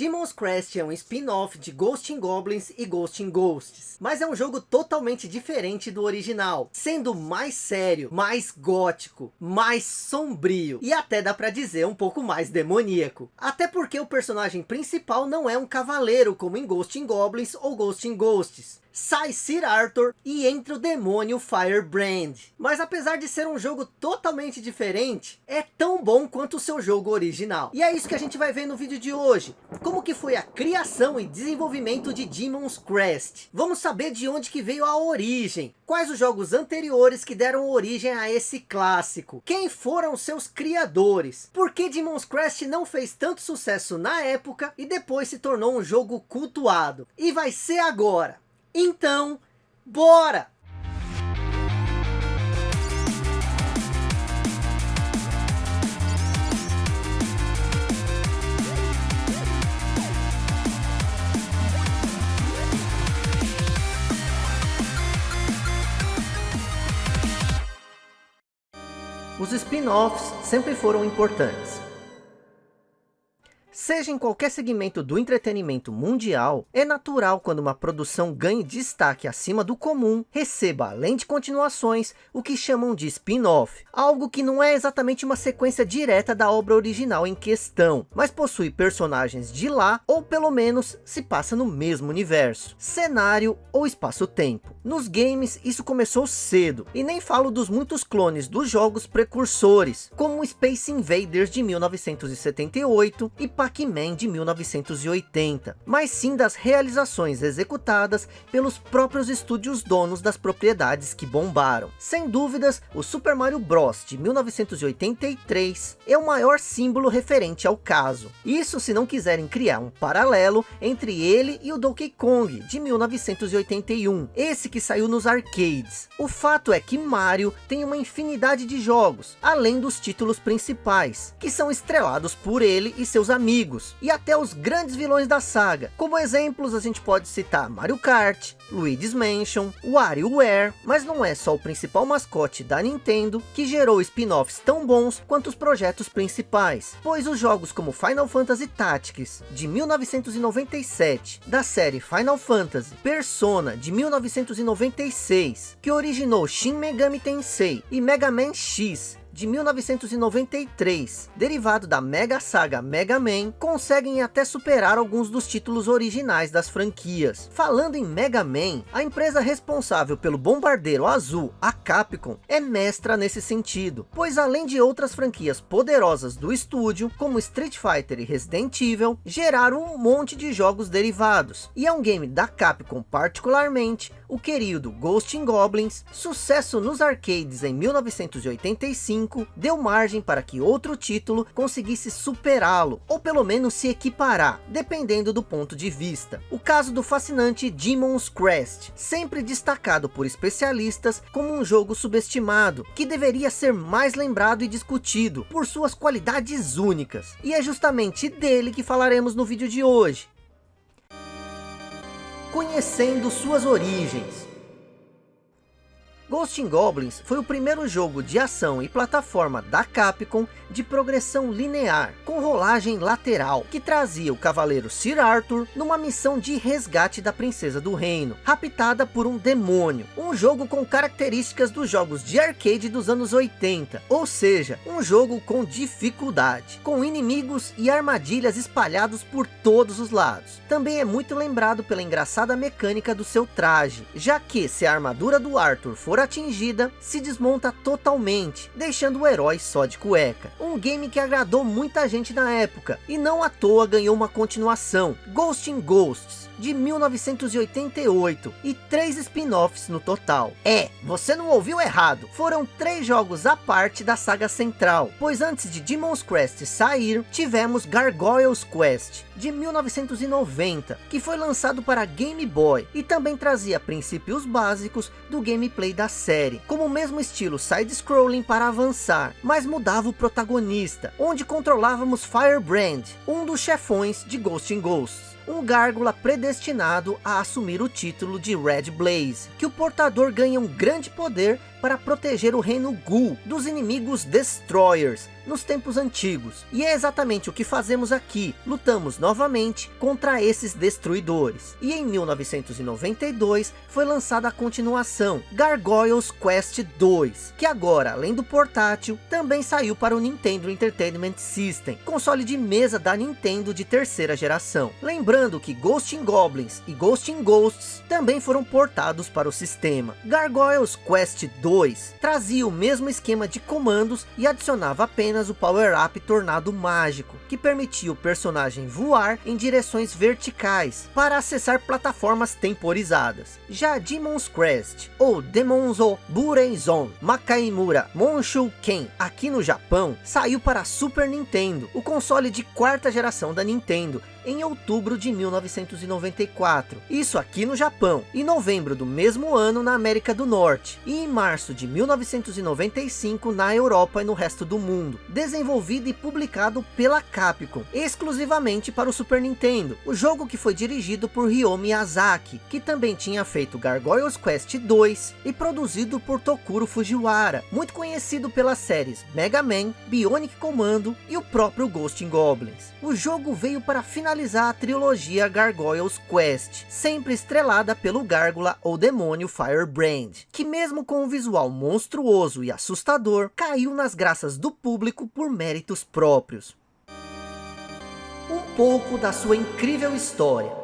Demon's Crest é um spin-off de Ghost in Goblins e Ghost in Ghosts, mas é um jogo totalmente diferente do original, sendo mais sério, mais gótico, mais sombrio e até dá para dizer um pouco mais demoníaco. Até porque o personagem principal não é um cavaleiro como em Ghost in Goblins ou Ghost in Ghosts, sai Sir Arthur e entra o demônio Firebrand. Mas apesar de ser um jogo totalmente diferente, é tão bom quanto o seu jogo original. E é isso que a gente vai ver no vídeo de hoje. Como que foi a criação e desenvolvimento de Demon's Crest. Vamos saber de onde que veio a origem. Quais os jogos anteriores que deram origem a esse clássico. Quem foram seus criadores. Por que Demon's Crest não fez tanto sucesso na época e depois se tornou um jogo cultuado. E vai ser agora. Então, bora! Os spin-offs sempre foram importantes. Seja em qualquer segmento do entretenimento mundial, é natural quando uma produção ganhe destaque acima do comum, receba além de continuações, o que chamam de spin-off. Algo que não é exatamente uma sequência direta da obra original em questão, mas possui personagens de lá, ou pelo menos se passa no mesmo universo, cenário ou espaço-tempo. Nos games isso começou cedo, e nem falo dos muitos clones dos jogos precursores, como Space Invaders de 1978 e Pac-Man de 1980, mas sim das realizações executadas pelos próprios estúdios donos das propriedades que bombaram. Sem dúvidas, o Super Mario Bros de 1983 é o maior símbolo referente ao caso. Isso se não quiserem criar um paralelo entre ele e o Donkey Kong de 1981, esse que saiu nos arcades. O fato é que Mario tem uma infinidade de jogos, além dos títulos principais, que são estrelados por ele e seus amigos amigos e até os grandes vilões da saga. Como exemplos a gente pode citar Mario Kart, Luigi's Mansion, WarioWare, mas não é só o principal mascote da Nintendo que gerou spin-offs tão bons quanto os projetos principais, pois os jogos como Final Fantasy Tactics de 1997, da série Final Fantasy, Persona de 1996, que originou Shin Megami Tensei e Mega Man X de 1993, derivado da mega saga Mega Man, conseguem até superar alguns dos títulos originais das franquias. Falando em Mega Man, a empresa responsável pelo Bombardeiro Azul, a Capcom, é mestra nesse sentido, pois além de outras franquias poderosas do estúdio, como Street Fighter e Resident Evil, geraram um monte de jogos derivados, e é um game da Capcom particularmente, o querido Ghost in Goblins, sucesso nos arcades em 1985, deu margem para que outro título conseguisse superá-lo, ou pelo menos se equiparar, dependendo do ponto de vista. O caso do fascinante Demon's Crest, sempre destacado por especialistas como um jogo subestimado, que deveria ser mais lembrado e discutido por suas qualidades únicas. E é justamente dele que falaremos no vídeo de hoje conhecendo suas origens. Ghost in Goblins foi o primeiro jogo de ação e plataforma da Capcom de progressão linear, com rolagem lateral, que trazia o cavaleiro Sir Arthur numa missão de resgate da princesa do reino, raptada por um demônio. Um jogo com características dos jogos de arcade dos anos 80, ou seja, um jogo com dificuldade, com inimigos e armadilhas espalhados por todos os lados. Também é muito lembrado pela engraçada mecânica do seu traje, já que se a armadura do Arthur for atingida, se desmonta totalmente, deixando o herói só de cueca. Um game que agradou muita gente na época, e não à toa ganhou uma continuação, Ghost in Ghosts, de 1988 e três spin-offs no total. É, você não ouviu errado, foram três jogos à parte da saga central, pois antes de Demon's Crest sair, tivemos Gargoyles Quest, de 1990, que foi lançado para Game Boy e também trazia princípios básicos do gameplay da série, como o mesmo estilo side-scrolling para avançar, mas mudava o protagonista, onde controlávamos Firebrand, um dos chefões de Ghost in Ghosts um gárgula predestinado a assumir o título de Red Blaze, que o portador ganha um grande poder para proteger o reino Ghoul dos inimigos Destroyers, nos tempos antigos. E é exatamente o que fazemos aqui, lutamos novamente contra esses destruidores. E em 1992 foi lançada a continuação, Gargoyles Quest 2, que agora, além do portátil, também saiu para o Nintendo Entertainment System, console de mesa da Nintendo de terceira geração. Lembrando que Ghost in Goblins e Ghost in Ghosts também foram portados para o sistema. Gargoyles Quest 2 trazia o mesmo esquema de comandos e adicionava apenas apenas o power-up Tornado Mágico, que permitia o personagem voar em direções verticais, para acessar plataformas temporizadas. Já Demon's Crest, ou Demonzo Bureizon Makaimura Monshu Ken, aqui no Japão, saiu para Super Nintendo, o console de quarta geração da Nintendo, em outubro de 1994. Isso aqui no Japão. Em novembro do mesmo ano na América do Norte. E em março de 1995 na Europa e no resto do mundo. Desenvolvido e publicado pela Capcom. Exclusivamente para o Super Nintendo. O jogo que foi dirigido por Ryo Miyazaki. Que também tinha feito Gargoyles Quest 2. E produzido por Tokuro Fujiwara. Muito conhecido pelas séries Mega Man, Bionic Commando e o próprio Ghost in Goblins. O jogo veio para finalizar a trilogia Gargoyles Quest, sempre estrelada pelo Gárgula ou demônio Firebrand, que mesmo com um visual monstruoso e assustador, caiu nas graças do público por méritos próprios. Pouco da sua incrível história.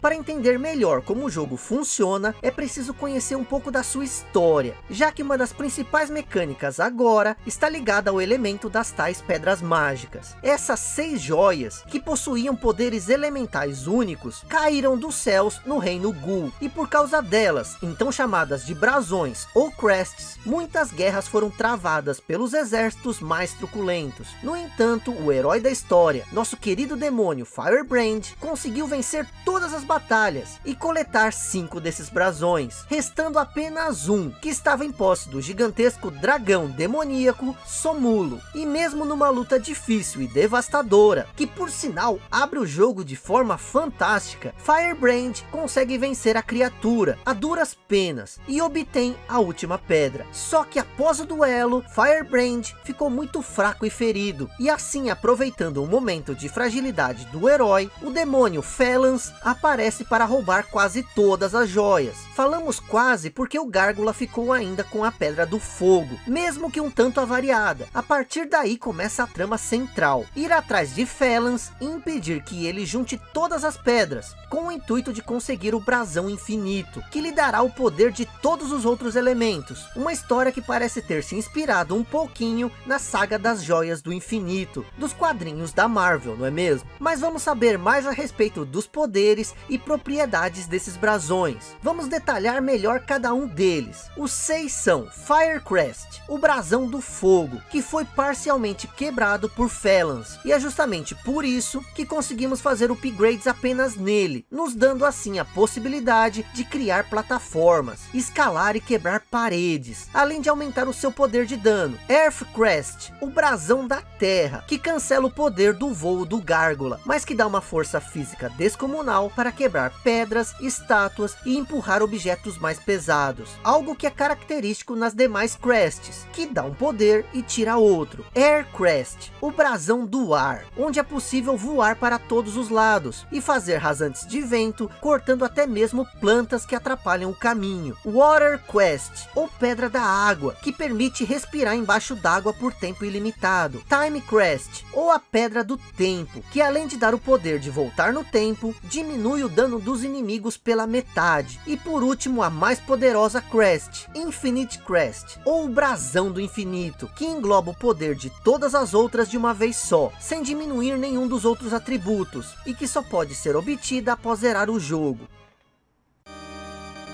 Para entender melhor como o jogo funciona, é preciso conhecer um pouco da sua história, já que uma das principais mecânicas agora está ligada ao elemento das tais pedras mágicas. Essas seis joias, que possuíam poderes elementais únicos, caíram dos céus no reino Ghoul, e por causa delas, então chamadas de brasões ou crests, muitas guerras foram travadas pelos exércitos mais truculentos. No entanto, o herói da história, nosso querido demônio Firebrand, conseguiu vencer todas as batalhas batalhas e coletar cinco desses brasões, restando apenas um, que estava em posse do gigantesco dragão demoníaco Somulo. E mesmo numa luta difícil e devastadora, que por sinal abre o jogo de forma fantástica, Firebrand consegue vencer a criatura a duras penas e obtém a última pedra. Só que após o duelo, Firebrand ficou muito fraco e ferido, e assim aproveitando o momento de fragilidade do herói, o demônio Felans aparece aparece para roubar quase todas as joias. Falamos quase porque o Gárgula ficou ainda com a Pedra do Fogo, mesmo que um tanto avariada. A partir daí começa a trama central, ir atrás de Felans e impedir que ele junte todas as pedras, com o intuito de conseguir o brasão infinito, que lhe dará o poder de todos os outros elementos. Uma história que parece ter se inspirado um pouquinho na saga das joias do infinito, dos quadrinhos da Marvel, não é mesmo? Mas vamos saber mais a respeito dos poderes e propriedades desses brasões. Vamos detalhar melhor cada um deles. Os seis são Firecrest, o brasão do fogo, que foi parcialmente quebrado por Felans. E é justamente por isso que conseguimos fazer upgrades apenas nele, nos dando assim a possibilidade de criar plataformas, escalar e quebrar paredes, além de aumentar o seu poder de dano. Earthcrest, o brasão da terra, que cancela o poder do voo do gárgula, mas que dá uma força física descomunal para quebrar pedras, estátuas e empurrar objetos mais pesados. Algo que é característico nas demais crests, que dá um poder e tira outro. Air Crest, o brasão do ar, onde é possível voar para todos os lados e fazer rasantes de vento, cortando até mesmo plantas que atrapalham o caminho. Water Quest, ou pedra da água, que permite respirar embaixo d'água por tempo ilimitado. Time Crest, ou a pedra do tempo, que além de dar o poder de voltar no tempo, diminui o dano dos inimigos pela metade. E por último, a mais poderosa Crest, Infinite Crest, ou brasão do infinito, que engloba o poder de todas as outras de uma vez só, sem diminuir nenhum dos outros atributos, e que só pode ser obtida após zerar o jogo.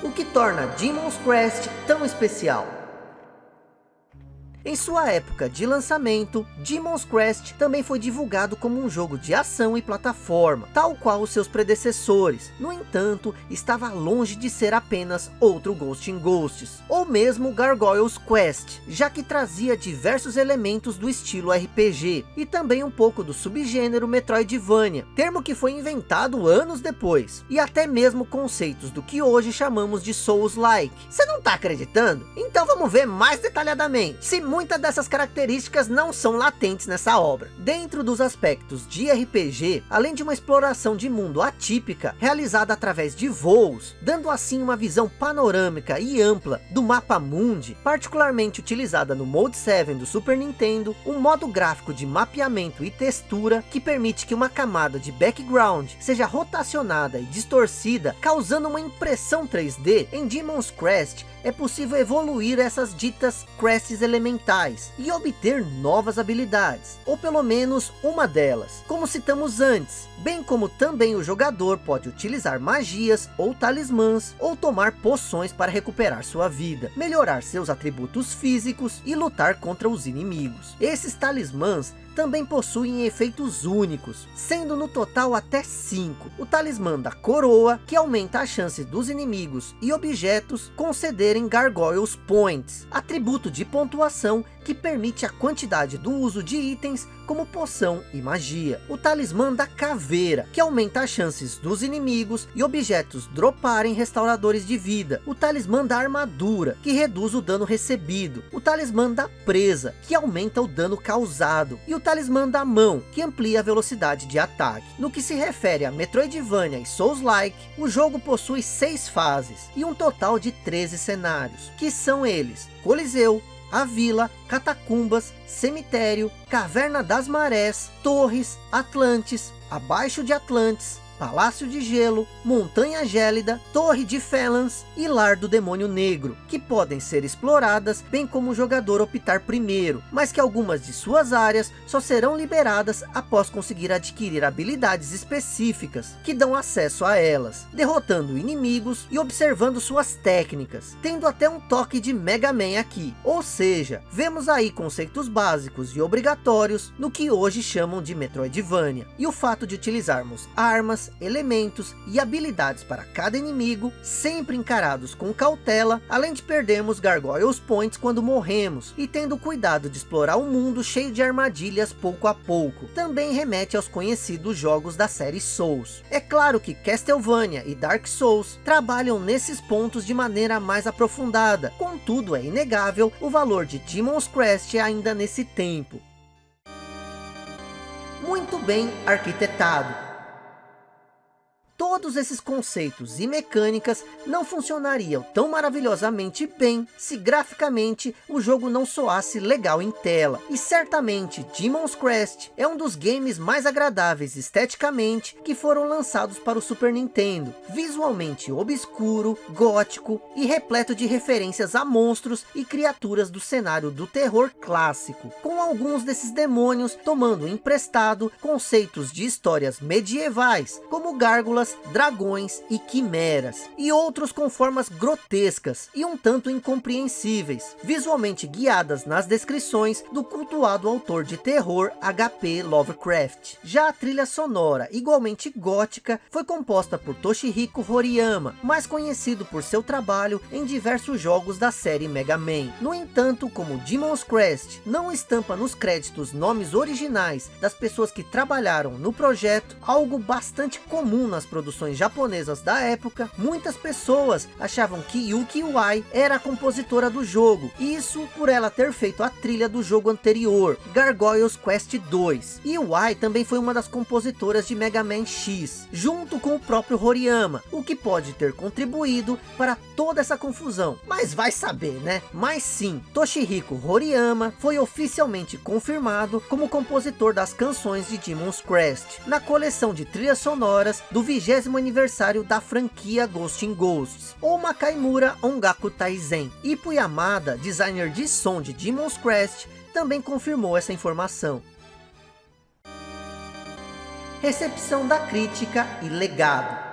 O que torna Demon's Crest tão especial? Em sua época de lançamento, Demon's Crest também foi divulgado como um jogo de ação e plataforma, tal qual os seus predecessores. No entanto, estava longe de ser apenas outro Ghost in Ghosts, ou mesmo Gargoyles Quest, já que trazia diversos elementos do estilo RPG, e também um pouco do subgênero Metroidvania, termo que foi inventado anos depois, e até mesmo conceitos do que hoje chamamos de Souls-like. Você não está acreditando? Então vamos ver mais detalhadamente, se muitas dessas características não são latentes nessa obra. Dentro dos aspectos de RPG, além de uma exploração de mundo atípica, realizada através de voos, dando assim uma visão panorâmica e ampla do mapa mundi, particularmente utilizada no Mode 7 do Super Nintendo, um modo gráfico de mapeamento e textura que permite que uma camada de background seja rotacionada e distorcida, causando uma impressão 3D em Demon's Crest, é possível evoluir essas ditas crests elementais e obter novas habilidades, ou pelo menos uma delas, como citamos antes, bem como também o jogador pode utilizar magias ou talismãs, ou tomar poções para recuperar sua vida, melhorar seus atributos físicos e lutar contra os inimigos. Esses talismãs também possuem efeitos únicos, sendo no total até 5. O talismã da coroa, que aumenta a chance dos inimigos e objetos concederem Gargoyles Points, atributo de pontuação que permite a quantidade do uso de itens como poção e magia. O talismã da caveira, que aumenta as chances dos inimigos e objetos droparem restauradores de vida. O talismã da armadura, que reduz o dano recebido. O talismã da presa, que aumenta o dano causado. E o talismã da mão, que amplia a velocidade de ataque. No que se refere a Metroidvania e Souls-like, o jogo possui seis fases e um total de 13 cenários, que são eles, Coliseu, a vila, catacumbas, cemitério, caverna das marés, torres, Atlantes, abaixo de Atlantes, Palácio de Gelo, Montanha Gélida, Torre de Felans e Lar do Demônio Negro, que podem ser exploradas bem como o jogador optar primeiro, mas que algumas de suas áreas só serão liberadas após conseguir adquirir habilidades específicas que dão acesso a elas, derrotando inimigos e observando suas técnicas, tendo até um toque de Mega Man aqui, ou seja, vemos aí conceitos básicos e obrigatórios no que hoje chamam de Metroidvania, e o fato de utilizarmos armas, elementos e habilidades para cada inimigo, sempre encarados com cautela, além de perdermos Gargoyles Points quando morremos, e tendo cuidado de explorar o um mundo cheio de armadilhas pouco a pouco. Também remete aos conhecidos jogos da série Souls. É claro que Castlevania e Dark Souls trabalham nesses pontos de maneira mais aprofundada, contudo é inegável o valor de Demon's Crest ainda nesse tempo. Muito bem arquitetado Todos esses conceitos e mecânicas não funcionariam tão maravilhosamente bem se graficamente o jogo não soasse legal em tela. E certamente Demon's Crest é um dos games mais agradáveis esteticamente que foram lançados para o Super Nintendo. Visualmente obscuro, gótico e repleto de referências a monstros e criaturas do cenário do terror clássico. Com alguns desses demônios tomando emprestado conceitos de histórias medievais, como gárgulas dragões e quimeras, e outros com formas grotescas e um tanto incompreensíveis, visualmente guiadas nas descrições do cultuado autor de terror H.P. Lovecraft. Já a trilha sonora, igualmente gótica, foi composta por Toshihiko Horiyama, mais conhecido por seu trabalho em diversos jogos da série Mega Man. No entanto, como Demon's Crest não estampa nos créditos nomes originais das pessoas que trabalharam no projeto, algo bastante comum nas produções produções japonesas da época, muitas pessoas achavam que Yuki Uai era a compositora do jogo. Isso por ela ter feito a trilha do jogo anterior, Gargoyles Quest 2. E Uai também foi uma das compositoras de Mega Man X, junto com o próprio Horiyama, o que pode ter contribuído para toda essa confusão. Mas vai saber, né? Mas sim, Toshihiko Horiyama foi oficialmente confirmado como compositor das canções de Demon's Crest, na coleção de trilhas sonoras do 20 vigésimo aniversário da franquia Ghost in Ghosts, ou Makaimura Ongaku Taizen. Ipo Yamada, designer de som de Demon's Crest, também confirmou essa informação. Recepção da crítica e legado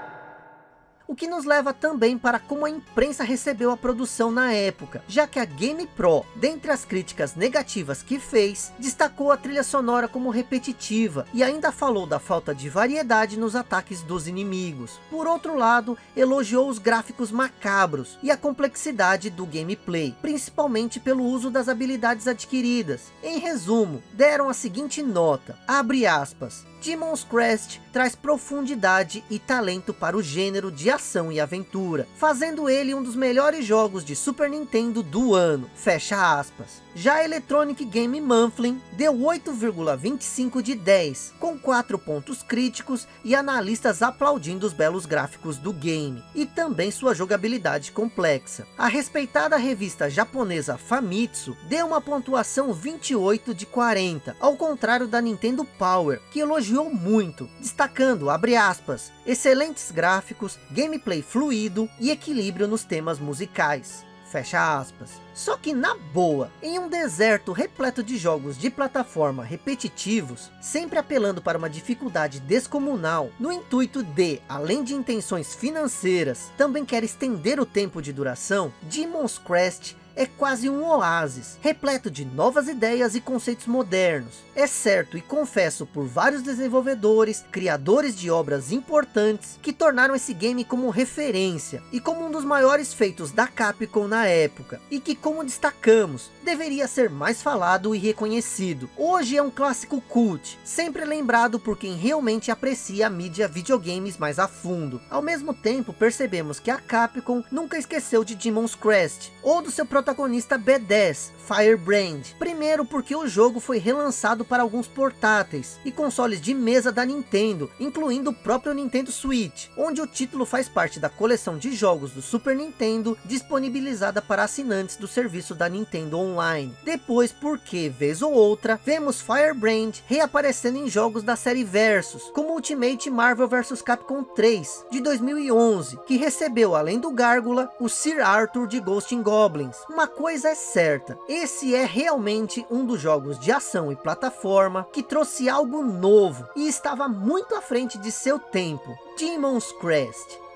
O que nos leva também para como a imprensa recebeu a produção na época, já que a Game Pro, dentre as críticas negativas que fez, destacou a trilha sonora como repetitiva e ainda falou da falta de variedade nos ataques dos inimigos. Por outro lado, elogiou os gráficos macabros e a complexidade do gameplay, principalmente pelo uso das habilidades adquiridas. Em resumo, deram a seguinte nota, abre aspas, Demon's Crest traz profundidade e talento para o gênero de ação e aventura, fazendo ele um dos melhores jogos de Super Nintendo do ano, fecha aspas. Já a Electronic Game Monthly deu 8,25 de 10, com 4 pontos críticos e analistas aplaudindo os belos gráficos do game, e também sua jogabilidade complexa. A respeitada revista japonesa Famitsu deu uma pontuação 28 de 40, ao contrário da Nintendo Power, que elogiou muito, destacando, abre aspas, excelentes gráficos, gameplay fluido e equilíbrio nos temas musicais. Fecha aspas. Só que na boa, em um deserto repleto de jogos de plataforma repetitivos, sempre apelando para uma dificuldade descomunal, no intuito de, além de intenções financeiras, também quer estender o tempo de duração, Demon's Crest é quase um oásis, repleto de novas ideias e conceitos modernos. É certo e confesso por vários desenvolvedores, criadores de obras importantes, que tornaram esse game como referência, e como um dos maiores feitos da Capcom na época, e que como destacamos, deveria ser mais falado e reconhecido. Hoje é um clássico cult, sempre lembrado por quem realmente aprecia a mídia videogames mais a fundo. Ao mesmo tempo, percebemos que a Capcom nunca esqueceu de Demon's Crest, ou do seu protagonista B10, Firebrand. Primeiro porque o jogo foi relançado para alguns portáteis e consoles de mesa da Nintendo, incluindo o próprio Nintendo Switch, onde o título faz parte da coleção de jogos do Super Nintendo, disponibilizada para assinantes do serviço da Nintendo Online. Depois porque, vez ou outra, vemos Firebrand reaparecendo em jogos da série Versus, como Ultimate Marvel vs Capcom 3, de 2011, que recebeu, além do Gárgula, o Sir Arthur de Ghost in Goblins, uma coisa é certa, esse é realmente um dos jogos de ação e plataforma que trouxe algo novo e estava muito à frente de seu tempo, Demon's Crest.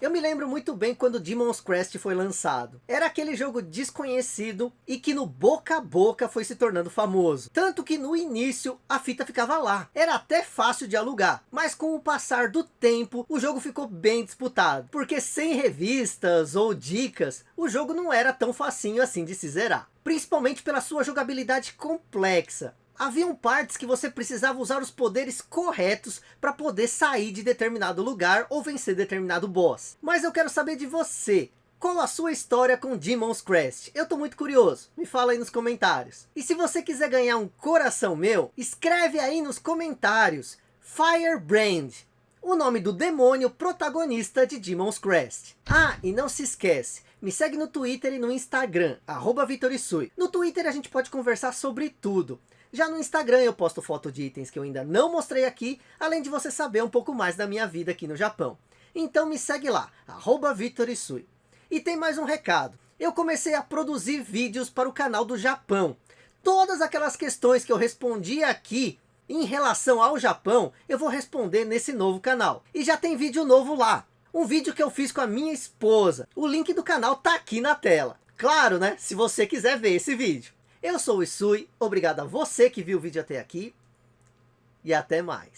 Eu me lembro muito bem quando Demon's Crest foi lançado. Era aquele jogo desconhecido e que no boca a boca foi se tornando famoso. Tanto que no início a fita ficava lá. Era até fácil de alugar. Mas com o passar do tempo o jogo ficou bem disputado. Porque sem revistas ou dicas o jogo não era tão facinho assim de se zerar. Principalmente pela sua jogabilidade complexa haviam partes que você precisava usar os poderes corretos para poder sair de determinado lugar ou vencer determinado boss. Mas eu quero saber de você. Qual a sua história com Demon's Crest? Eu tô muito curioso, me fala aí nos comentários. E se você quiser ganhar um coração meu, escreve aí nos comentários Firebrand, o nome do demônio protagonista de Demon's Crest. Ah, e não se esquece, me segue no Twitter e no Instagram, arroba Vitorisui. No Twitter a gente pode conversar sobre tudo. Já no Instagram eu posto foto de itens que eu ainda não mostrei aqui, além de você saber um pouco mais da minha vida aqui no Japão. Então me segue lá, arroba Vitorisui. E tem mais um recado. Eu comecei a produzir vídeos para o canal do Japão. Todas aquelas questões que eu respondi aqui em relação ao Japão, eu vou responder nesse novo canal. E já tem vídeo novo lá. Um vídeo que eu fiz com a minha esposa. O link do canal tá aqui na tela. Claro, né? Se você quiser ver esse vídeo. Eu sou o Isui, obrigado a você que viu o vídeo até aqui. E até mais.